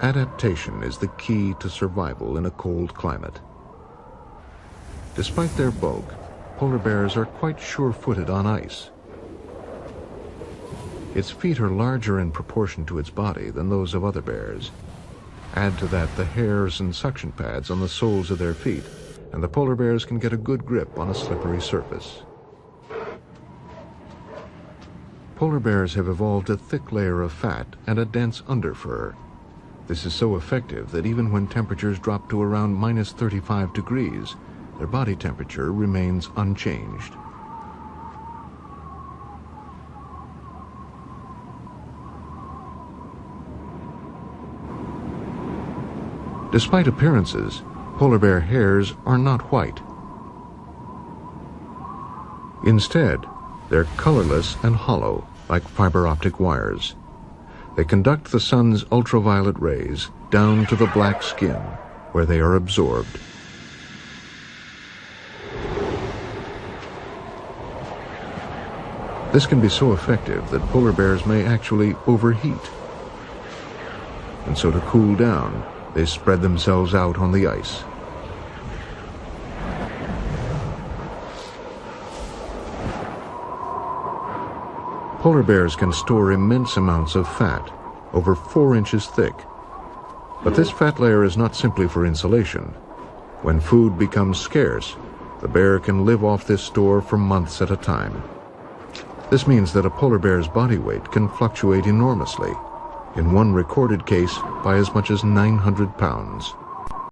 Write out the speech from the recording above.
Adaptation is the key to survival in a cold climate. Despite their bulk, polar bears are quite sure-footed on ice. Its feet are larger in proportion to its body than those of other bears. Add to that the hairs and suction pads on the soles of their feet, and the polar bears can get a good grip on a slippery surface. Polar bears have evolved a thick layer of fat and a dense underfur. This is so effective that even when temperatures drop to around minus 35 degrees, their body temperature remains unchanged. Despite appearances, polar bear hairs are not white. Instead, they're colorless and hollow, like fiber optic wires. They conduct the sun's ultraviolet rays down to the black skin, where they are absorbed. This can be so effective that polar bears may actually overheat. And so to cool down, they spread themselves out on the ice. Polar bears can store immense amounts of fat, over four inches thick. But this fat layer is not simply for insulation. When food becomes scarce, the bear can live off this store for months at a time. This means that a polar bear's body weight can fluctuate enormously, in one recorded case by as much as 900 pounds.